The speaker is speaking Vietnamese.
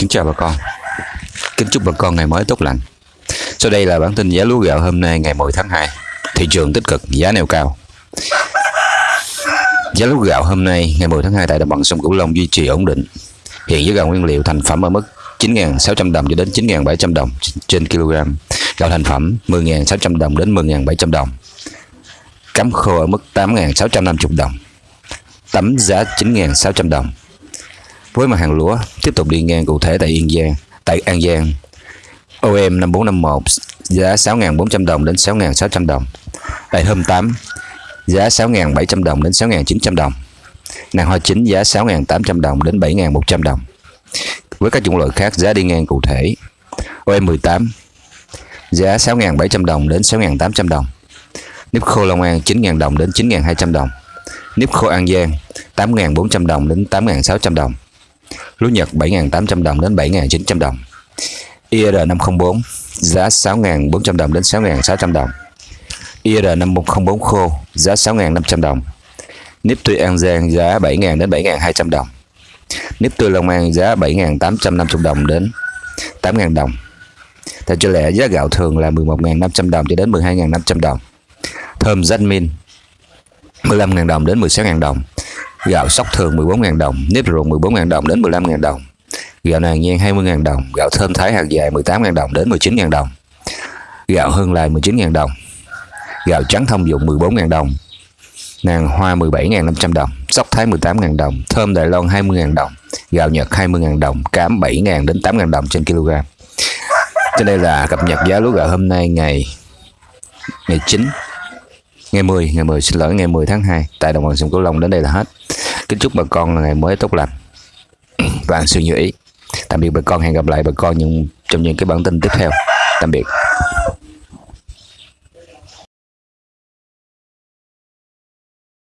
Kính chào bà con. Kính chúc bà con ngày mới tốt lành. Sau đây là bản tin giá lúa gạo hôm nay ngày 10 tháng 2 Thị trường tích cực, giá neo cao. Giá lúa gạo hôm nay ngày 10 tháng 2 tại đồng bằng sông Cửu Long duy trì ổn định. Hiện giá gạo nguyên liệu thành phẩm ở mức 9.600 đồng cho đến 9.700 đồng trên kg. Gạo thành phẩm 10.600 đồng đến 10.700 đồng. Cắm khô ở mức 8.650 đồng. Tấm giá 9.600 đồng với mặt hàng lúa tiếp tục đi ngang cụ thể tại Yên Giang, tại An Giang. OM 5451 giá 6.400 đồng đến 6.600 đồng. Tại hôm 8 giá 6.700 đồng đến 6.900 đồng. Nàng hoa chính giá 6.800 đồng đến 7.100 đồng. Với các chủng loại khác giá đi ngang cụ thể. OM 18 giá 6.700 đồng đến 6.800 đồng. Nếp khô Long An 9.000 đồng đến 9.200 đồng. Nếp khô An Giang 8.400 đồng đến 8.600 đồng lúa Nhật 7.800 đồng đến 7.900 đồng. IR504 giá 6.400 đồng đến 6.600 đồng. IR504 khô, giá 6.500 đồng. Nếp tươi An Giang, giá 7.000 đến 7.200 đồng. Nếp tươi Long An, giá 7.850 đồng đến 8.000 đồng. Theo cho lẽ giá gạo thường là 11.500 đồng cho đến 12.500 đồng. Thơm Jasmine 15.000 đồng đến 16.000 đồng. Gạo sóc thường 14.000 đồng, nếp ruộng 14.000 đồng đến 15.000 đồng. Gạo nàng nhan 20.000 đồng, gạo thơm thái hạt dài 18.000 đồng đến 19.000 đồng. Gạo hương lai 19.000 đồng. Gạo trắng thông dụng 14.000 đồng. Nàng hoa 17.500 đồng, sóc thái 18.000 đồng, thơm Đài Loan 20.000 đồng, gạo Nhật 20.000 đồng, cám 7.000 đến 8.000 đồng trên kg. Trên đây là cập nhật giá lúa gạo hôm nay ngày ngày 9 ngày 10 ngày 10 xin lỗi, ngày 10 tháng 2 tại đồng bằng sông Cửu Long đến đây là hết. Kính chúc bà con là ngày mới tốt lành. Và suy nghĩ tạm biệt bà con, hẹn gặp lại bà con những, trong những cái bản tin tiếp theo. Tạm biệt.